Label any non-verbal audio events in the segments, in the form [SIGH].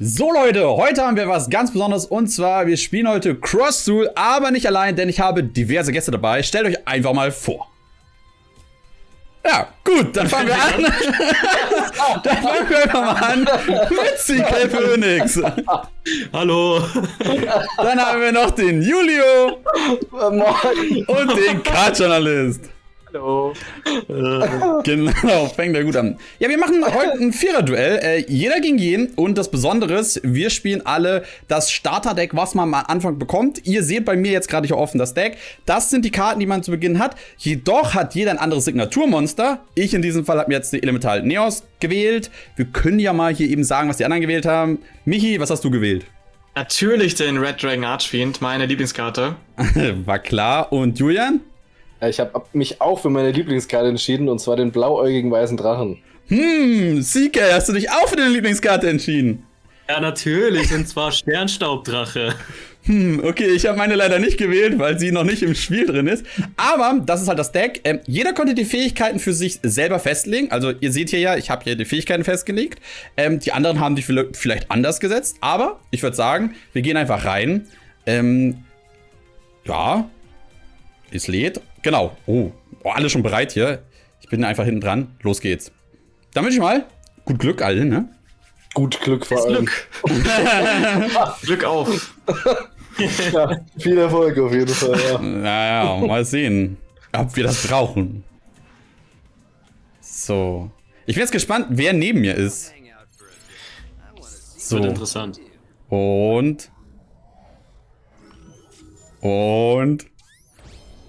So Leute, heute haben wir was ganz Besonderes und zwar, wir spielen heute Cross Duel, aber nicht allein, denn ich habe diverse Gäste dabei. Stellt euch einfach mal vor. Ja, gut, dann fangen wir an. [LAUGHS] dann fangen wir einfach mal an mit CK Phoenix. Hallo. Dann haben wir noch den Julio und den Card-Journalist. Hallo. Genau, fängt ja gut an. Ja, wir machen heute ein Vierer-Duell. Äh, jeder gegen jeden. Und das Besondere ist, wir spielen alle das Starter-Deck, was man am Anfang bekommt. Ihr seht bei mir jetzt gerade hier offen das Deck. Das sind die Karten, die man zu Beginn hat. Jedoch hat jeder ein anderes Signaturmonster. Ich in diesem Fall habe mir jetzt die Elemental Neos gewählt. Wir können ja mal hier eben sagen, was die anderen gewählt haben. Michi, was hast du gewählt? Natürlich den Red Dragon Archfiend, meine Lieblingskarte. [LAUGHS] War klar. Und Julian? Ich habe mich auch für meine Lieblingskarte entschieden und zwar den blauäugigen weißen Drachen. Hm, CK, hast du dich auch für deine Lieblingskarte entschieden? Ja, natürlich, und zwar Sternstaubdrache. Hm, okay, ich habe meine leider nicht gewählt, weil sie noch nicht im Spiel drin ist. Aber das ist halt das Deck. Ähm, jeder konnte die Fähigkeiten für sich selber festlegen. Also ihr seht hier ja, ich habe hier die Fähigkeiten festgelegt. Ähm, die anderen haben die vielleicht anders gesetzt. Aber ich würde sagen, wir gehen einfach rein. Ähm, ja, es lädt. Genau. Oh, oh, alle schon bereit hier. Ich bin einfach hinten dran. Los geht's. Dann wünsche ich mal gut Glück allen, ne? Gut Glück vor allem. Glück. [LAUGHS] Glück auf. ja, viel Erfolg auf jeden Fall, ja. [LAUGHS] Naja, mal sehen, ob wir das brauchen. So. Ich bin jetzt gespannt, wer neben mir ist. So. Wird interessant. Und. Und.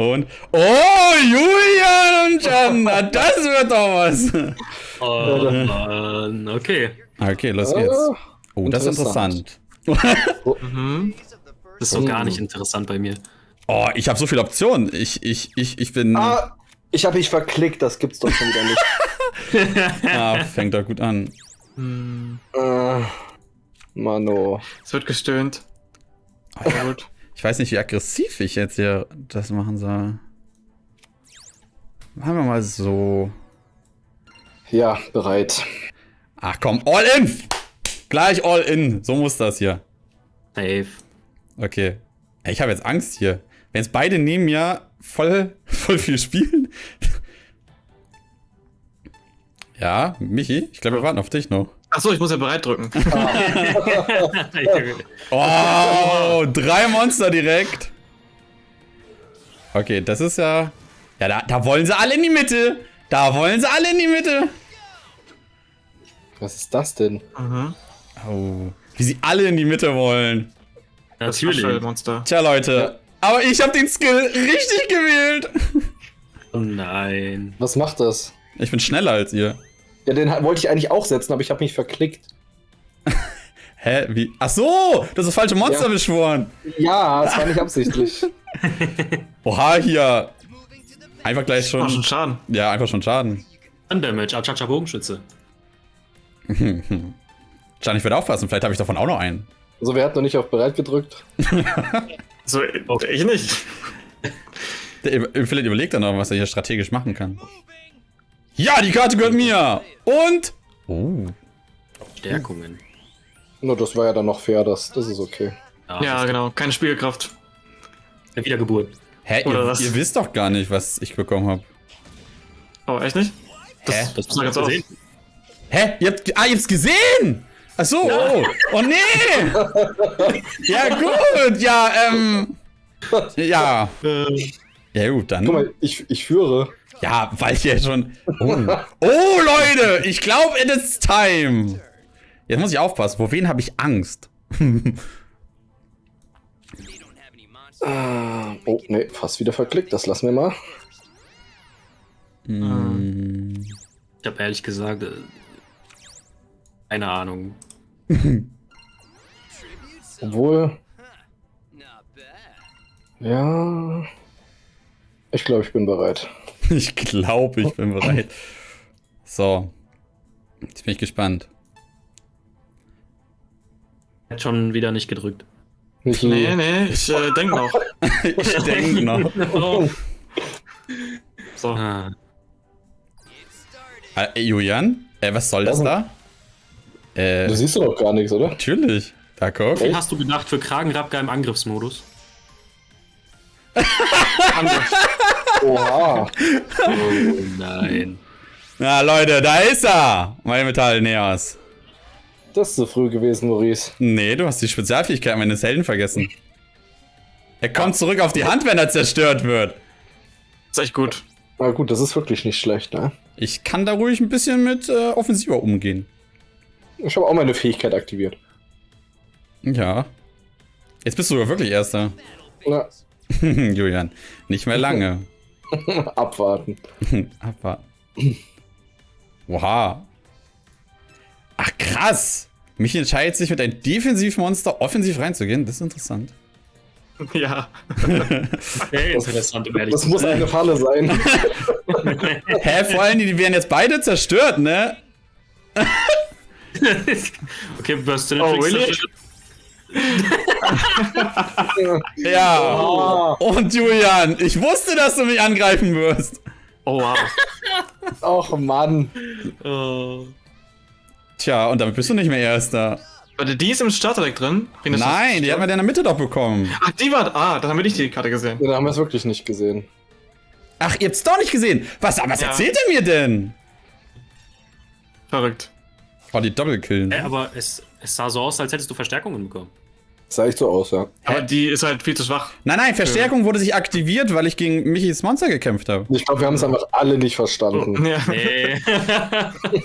Und. Oh, Julian und Jan, das wird doch was. Oh, okay. Okay, los geht's. Oh, das ist interessant. oh. [LAUGHS] mhm. Das ist so gar nicht interessant bei mir. Oh, ich habe so viele Optionen. Ich, ich, ich, ich bin. Ah, ich habe mich verklickt, das gibt's doch schon wieder nicht. [LAUGHS] ah, fängt doch gut an. Hm. Uh, Mano. Es wird gestöhnt. Oh, gut. Ich weiß nicht, wie aggressiv ich jetzt hier das machen soll. Machen wir mal so. Ja, bereit. Ach komm, all in! Gleich all in. So muss das hier. Safe. Okay. Ich habe jetzt Angst hier. Wenn jetzt beide neben mir voll, [LAUGHS] voll viel spielen. [LAUGHS] ja, Michi, ich glaube, wir warten auf dich noch. Achso, ich muss ja bereit drücken. [LAUGHS] [LAUGHS] oh, drei Monster direkt. Okay, das ist ja... Ja, da, da wollen sie alle in die Mitte. Da wollen sie alle in die Mitte. Was ist das denn? Mhm. Oh, wie sie alle in die Mitte wollen. Natürlich. Monster. Tja, Leute. Aber ich habe den Skill richtig gewählt. Oh nein. Was macht das? Ich bin schneller als ihr. Ja, den wollte ich eigentlich auch setzen, aber ich habe mich verklickt. [LAUGHS] Hä? Wie? Ach so! Du hast das falsche Monster ja. beschworen. Ja, das war nicht absichtlich. [LAUGHS] Oha, hier. Einfach gleich schon. schon Schaden. Ja, einfach schon Schaden. Damage, Achacha Bogenschütze. [LAUGHS] Jan, ich werde aufpassen, vielleicht habe ich davon auch noch einen. Also, wer hat noch nicht auf bereit gedrückt? so, ich nicht. Der, vielleicht überlegt er noch, was er hier strategisch machen kann. Ja, die Karte gehört mir. Und... Oh. Stärkungen. Nur das war ja dann noch fair, das, das ist okay. Ja, ja genau. Keine Spielkraft. Wiedergeburt. Hä? Oder ihr, was? ihr wisst doch gar nicht, was ich bekommen habe. Oh, echt nicht? Das, Hä? Das muss ganz gesehen. Hä? Ihr habt, ah, ihr habt's gesehen! Ach so, ja. oh. oh nee! [LAUGHS] ja, gut, ja, ähm. Ja. Äh. Ja, gut, dann. Guck mal, ich, ich führe. Ja, weil ich ja schon. Oh, oh Leute, ich glaube, it is time. Jetzt muss ich aufpassen. Vor wen habe ich Angst? [LAUGHS] ah, oh, ne, fast wieder verklickt. Das lassen wir mal. Hm. Ich habe ehrlich gesagt äh, keine Ahnung. [LAUGHS] Obwohl. Ja. Ich glaube, ich bin bereit. [LAUGHS] Ich glaube, ich bin bereit. So. Jetzt bin ich gespannt. Hat schon wieder nicht gedrückt. Nicht nee, nee, ich äh, denke noch. [LAUGHS] ich denke noch. so. Ah. Äh, Julian, äh, was soll das da? Äh, Du siehst doch gar nichts, oder? natürlich. Da guck. Wie hast du gedacht für Kragenrabka im Angriffsmodus? [LAUGHS] Oha. Oh nein. Na, Leute, da ist er! Mein Metall Neos. Das ist so früh gewesen, Maurice. Nee, du hast die Spezialfähigkeit meines Helden vergessen. Er kommt zurück auf die Hand, wenn er zerstört wird. Ist echt gut. Na gut, das ist wirklich nicht schlecht, ne? Ich kann da ruhig ein bisschen mit äh, offensiver umgehen. Ich habe auch meine Fähigkeit aktiviert. Ja. Jetzt bist du ja wirklich Erster. Na, [LAUGHS] Julian, nicht mehr lange. [LAUGHS] abwarten. [LAUGHS] Abwarten. Oha. Ach, krass. Mich entscheidet sich mit einem Defensivmonster offensiv reinzugehen. Das ist interessant. Ja. [LAUGHS] Okay, interessant, um ehrlich Das muss eine Falle sein. Hä, vor allem, die werden jetzt beide zerstört, ne? okay, Burst Oh, really? [LAUGHS] Ja. Ah, Und Julian, ich wusste, dass du mich angreifen wirst. Oh, wow. Och Mann. Oh. Tja, und damit bist du nicht mehr Erster. Warte, die ist im Starterdeck drin? Nein, die hat man ja in der Mitte doch bekommen. Ach, die war. Ah, dann haben wir nicht die Karte gesehen. Ja, da haben wir es wirklich nicht gesehen. Ach, ihr habt's doch nicht gesehen. Was, was Ja. erzählt ihr mir denn? Verrückt. Oh, die Doppelkillen. Hä, aber es, es sah so aus, als hättest du Verstärkungen bekommen. Sah echt so aus, ja. Aber die ist halt viel zu schwach. Nein, nein, Verstärkung wurde sich aktiviert, weil ich gegen Michis Monster gekämpft habe. Ich glaube, wir haben es einfach alle nicht verstanden. Ja. Nee. [LAUGHS]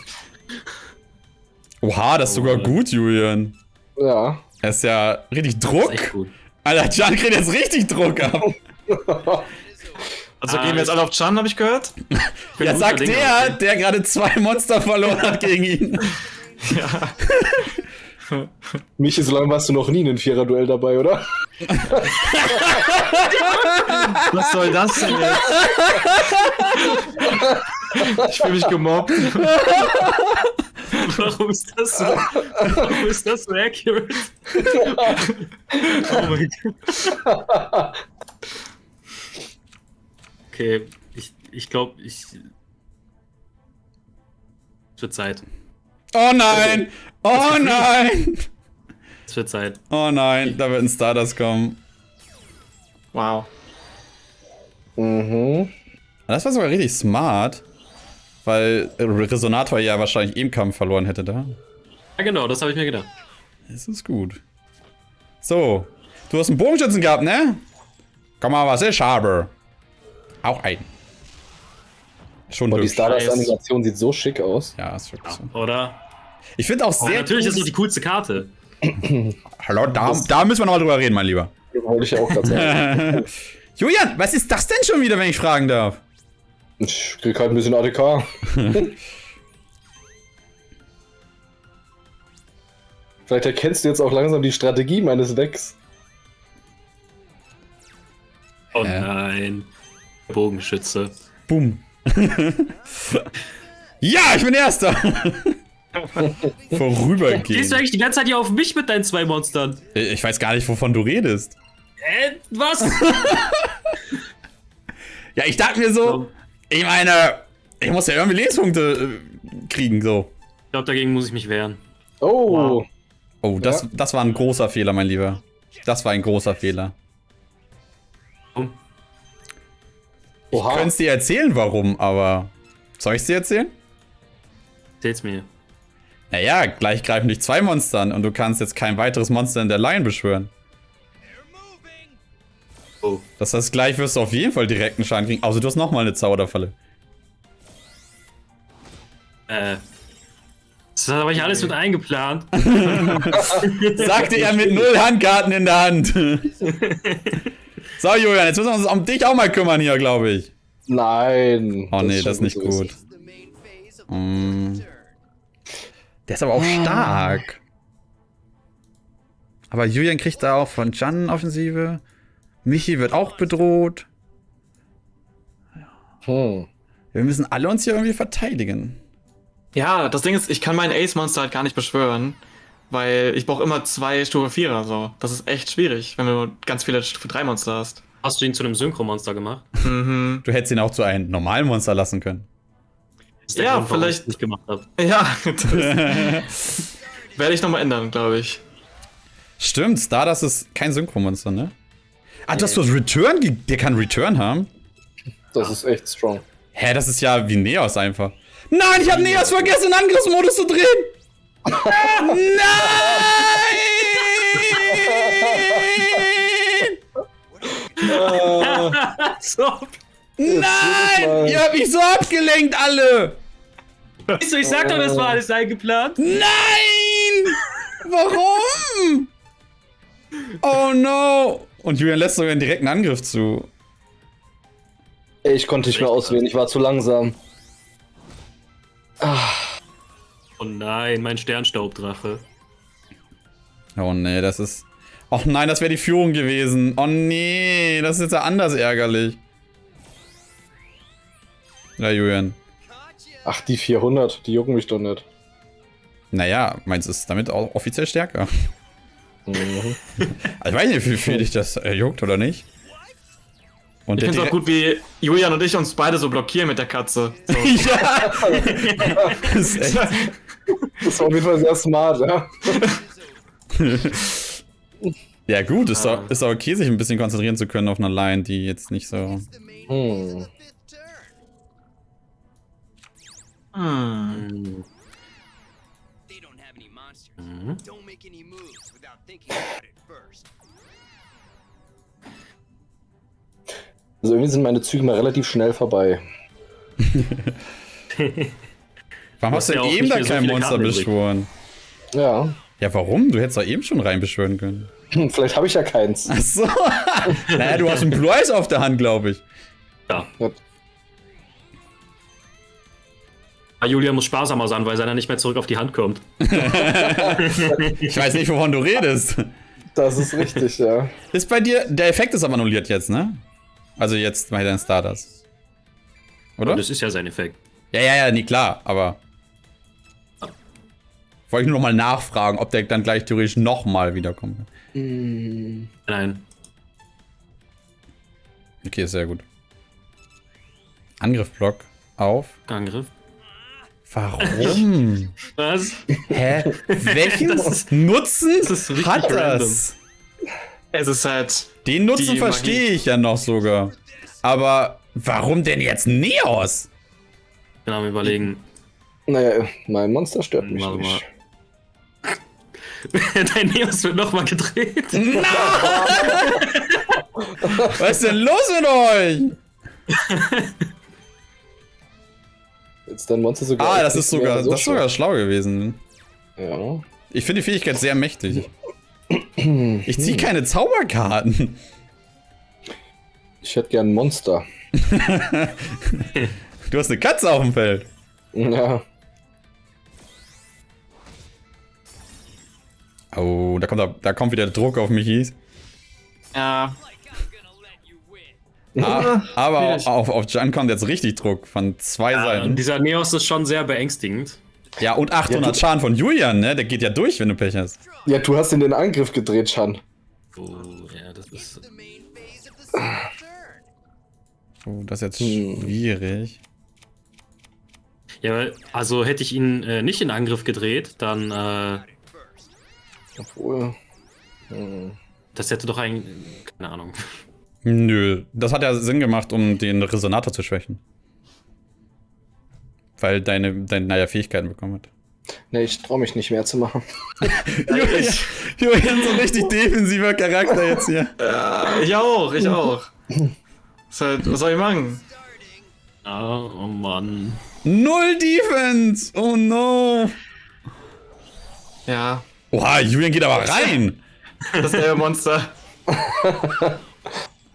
Oha, das ist sogar gut, Julian. Ja. Das ist ja richtig Das ist echt Druck. gut. Alter, Jan kriegt jetzt richtig Druck ab. Also Ah, gehen wir jetzt alle auf Chan, habe ich gehört? bin [LAUGHS] Ja, sagt der, der gerade zwei Monster verloren hat gegen ihn. [LAUGHS] Ja. Michi, so lange warst du noch nie in einem Vierer-Duell dabei, oder? Was soll das denn jetzt? Ich fühle mich gemobbt. Warum ist das so? Warum ist das so accurate? oh mein Gott. Okay, ich, ich glaube, ich. Wird Zeit. Oh nein! Oh nein! Es wird Zeit. Oh nein, da wird ein Stardust kommen. Wow. Mhm. Das war sogar richtig smart. Weil Resonator ja wahrscheinlich im Kampf verloren hätte da. Ja, genau, das habe ich mir gedacht. Das ist gut. So. Du hast einen Bogenschützen gehabt, ne? Komm mal, was ist, Schaber? Auch ein. Schon Boah, die. Stardust-Animation sieht so schick aus. Ja, ist wirklich so. Oder? Ich finde auch Oh, sehr natürlich cool- ist das die coolste Karte. [CLEARS THROAT] Hallo, da, da müssen wir nochmal drüber reden, mein Lieber. Wollte ich ja auch gerade [LAUGHS] sagen. Julian, was ist das denn schon wieder, wenn ich fragen darf? Ich krieg halt ein bisschen ADK. [LAUGHS] Vielleicht erkennst du jetzt auch langsam die Strategie meines Decks. Oh nein. Bogenschütze. Boom. [LAUGHS] ja, ich bin Erster. [LAUGHS] Gehst Vorübergehen. du eigentlich die ganze Zeit hier auf mich mit deinen zwei Monstern? Ich weiß gar nicht, wovon du redest. Äh, was? [LAUGHS] Ja, ich dachte mir so, ich meine, ich muss ja irgendwie Lebenspunkte äh, kriegen, so. Ich glaube, dagegen muss ich mich wehren. Oh, Wow. Oh, das, Ja. das war ein großer Fehler, mein Lieber. Das war ein großer Fehler. Ich oha. könnte es dir erzählen, warum, aber. Soll ich es dir erzählen? Erzähl's mir. Naja, gleich greifen dich zwei Monster an und du kannst jetzt kein weiteres Monster in der Line beschwören. Oh. Das heißt, gleich wirst du auf jeden Fall direkten Schaden kriegen. Außer du hast nochmal eine Zauberfalle. Äh. Das habe ich alles mit eingeplant. [LAUGHS] [LAUGHS] Sagte er mit null Handkarten in der Hand. [LAUGHS] so, Julian, jetzt müssen wir uns um dich auch mal kümmern hier, glaube ich. Nein. Oh nee, das ist nicht gut. Mm. Der ist aber auch stark. Aber Julian kriegt da auch von Jan Offensive. Michi wird auch bedroht. Hm. Wir müssen alle uns hier irgendwie verteidigen. Ja, das Ding ist, ich kann meinen Ace-Monster halt gar nicht beschwören. Weil ich brauche immer zwei Stufe 4er so. Das ist echt schwierig, wenn du ganz viele Stufe 3 Monster hast. Hast du ihn zu einem Synchromonster gemacht? Mhm. Du hättest ihn auch zu einem normalen Monster lassen können. Das ist der Ja, Grund, vielleicht- nicht gemacht habe. [LAUGHS] Ja, das, [LAUGHS] Werde ich nochmal ändern, glaube ich. Stimmt, Stardust ist kein Synchromonster, ne? Ah, du hast was Return? Der kann Return haben? Das ist echt strong. Hä, das ist ja wie Neos einfach. Nein, ich habe Neos vergessen, in Angriffsmodus zu drehen! [LAUGHS] Nein! So. Nein! Ihr habt mich so abgelenkt, alle! Siehst du, ich sag doch, das war alles eingeplant. Nein! Warum? Oh no! Und Julian lässt sogar einen direkten Angriff zu. Ey, ich konnte nicht mehr auswählen, ich war zu langsam. Oh nein, mein Sternstaubdrache. Oh nee, das ist. Oh nein, das wäre die Führung gewesen. Oh nee, das ist jetzt ja anders ärgerlich. Ja, Julian. Ach, die 400, die jucken mich doch nicht. Naja, meins ist damit auch offiziell stärker. Mhm. [LAUGHS] Also ich weiß nicht, wie viel dich das äh, juckt oder nicht. Und Ich finde es auch gut, wie Julian und ich uns beide so blockieren mit der Katze. So. [LAUGHS] ja! [LAUGHS] das ist echt. Das war auf jeden Fall sehr smart, ja. Ja, gut, ist doch, ist doch okay, sich ein bisschen konzentrieren zu können auf eine Line, die jetzt nicht so. Hm. They don't have any monsters. Don't make any moves without thinking about it first. Also irgendwie sind meine Züge mal relativ schnell vorbei. [LAUGHS] Warum hast du ja auch eben da so kein viele Monster Karten übrig. beschworen? Ja. Ja, warum? Du hättest doch eben schon reinbeschwören können. Hm, Vielleicht habe ich ja keins. Ach so. [LAUGHS] naja, du hast einen Blue Eyes auf der Hand, glaube ich. Ja. Julian muss sparsamer sein, weil seiner nicht mehr zurück auf die Hand kommt. [LAUGHS] Ich weiß nicht, wovon du redest. Das ist richtig, ja. Ist bei dir, der Effekt ist aber annulliert jetzt, ne? Also jetzt bei deinen Stardust. Oder? Und das ist ja sein Effekt. Ja, ja, ja, nee, klar, aber. Wollte ich nur noch mal nachfragen, ob der dann gleich theoretisch noch mal wiederkommt. Nein. Okay, sehr gut. Angriffblock auf. Angriff. Warum? [LAUGHS] Was? Hä? Welchen Das Nutzen das ist richtig hat random. das? Es ist halt. Den Nutzen verstehe ich ja noch sogar. Aber warum denn jetzt Neos? Genau, wir überlegen. Naja, mein Monster stört mich Warte mal. nicht. [LAUGHS] Dein Neos wird nochmal gedreht. [LAUGHS] Was ist denn los mit euch? Jetzt dein Monster sogar. Ah, das ist sogar, so das ist sogar schlau gewesen. Ja. Ich finde die Fähigkeit sehr mächtig. [CLEARS THROAT] Ich ziehe keine Zauberkarten. Ich hätte gern ein Monster. [LAUGHS] Du hast eine Katze auf dem Feld. Ja. Oh, da kommt, da, da kommt wieder Druck auf mich. hieß. Ja. Ah, aber auf, auf Jan kommt jetzt richtig Druck von zwei Ja, Seiten. dieser Neos ist schon sehr beängstigend. Ja, und 800 Ja, Schaden von Julian, ne? Der geht ja durch, wenn du Pech hast. Ja, du hast in den Angriff gedreht, Chan. Oh, ja, das ist. Oh, das ist jetzt Hm. schwierig. Ja, also hätte ich ihn äh, nicht in Angriff gedreht, dann. Äh, Obwohl. Hm. das hätte doch ein. Keine Ahnung. Nö, das hat ja Sinn gemacht, um den Resonator zu schwächen. Weil deine, deine naja, Fähigkeiten bekommen hat. Nee, ich traue mich nicht mehr zu machen. [LAUGHS] Julian, Julian, so ein richtig defensiver Charakter jetzt hier. ja. Ich auch, ich auch. Ist halt, was soll ich machen? Ah, oh Mann. Null Defense! Oh no! Ja. Oha, Julian geht aber rein! Das selbe Monster. [LAUGHS]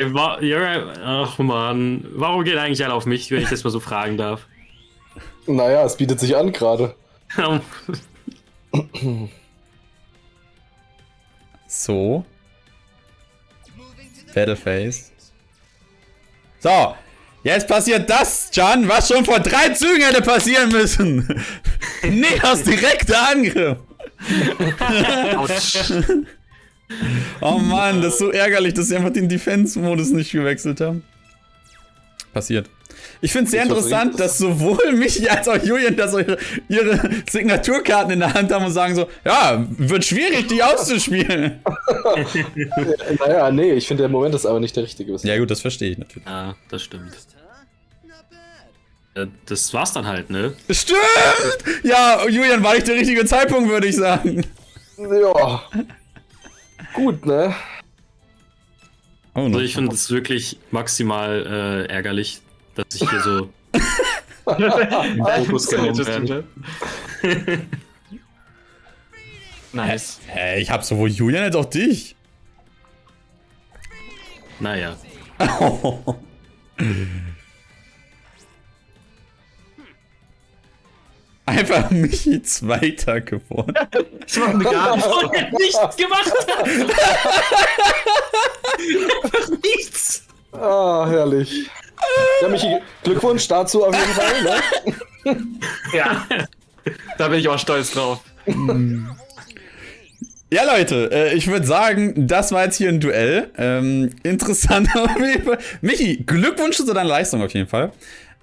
Ach Mann. Warum geht eigentlich alle auf mich, wenn ich das mal so fragen darf? Naja, es bietet sich an gerade. So. Battleface. So. Jetzt passiert das, Jan, was schon vor drei Zügen hätte passieren müssen. [LAUGHS] Neos direkter Angriff. Oh Mann, das ist so ärgerlich, dass sie einfach den Defense-Modus nicht gewechselt haben. Passiert. Ich finde es sehr interessant, dass sowohl Michi als auch Julian da so ihre, ihre Signaturkarten in der Hand haben und sagen so, ja, wird schwierig, die auszuspielen. [LAUGHS] Naja, nee, ich finde der Moment ist aber nicht der richtige. ja gut, das verstehe ich natürlich. Ja, das stimmt. Das war's dann halt, ne? Stimmt! Ja, Julian, war nicht der richtige Zeitpunkt, würde ich sagen. Ja. Gut, ne? Oh, Also ich finde es wirklich maximal äh, ärgerlich, dass ich hier so [LAUGHS] im Fokus genommen werde. Nice. Hä, ich hab sowohl Julian als auch dich. Naja. [LAUGHS] Einfach [LAUGHS] Michi Zweiter geworden. Ich mach mir gar nicht so. nichts gemacht hat. [LAUGHS] Einfach nichts. Ah, herrlich. Ja, Michi, Glückwunsch dazu auf jeden Fall, ne? [LAUGHS] Ja. Da bin ich auch stolz drauf. Ja, Leute, äh, ich würde sagen, das war jetzt hier ein Duell. Ähm, interessant auf jeden Fall. Michi, Glückwunsch zu deiner Leistung auf jeden Fall.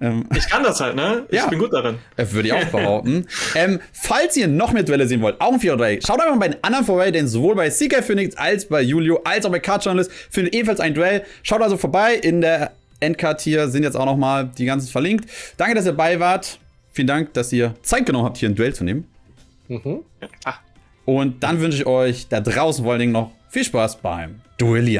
Ähm, Ich kann das halt, ne? Ich Ja. bin gut darin. äh, würde ich auch behaupten. [LAUGHS] ähm, falls ihr noch mehr Duelle sehen wollt, auch ein 4 Dreieck, schaut einfach mal bei den anderen vorbei, denn sowohl bei Seeker Phoenix als bei Julio, als auch bei Card Journalist findet ebenfalls ein Duell. Schaut also vorbei. In der Endcard hier sind jetzt auch noch mal die ganzen verlinkt. Danke, dass ihr dabei wart. Vielen Dank, dass ihr Zeit genommen habt, hier ein Duell zu nehmen. Mhm. Ah. Und dann wünsche ich euch da draußen vor allen Dingen noch viel Spaß beim Duellieren.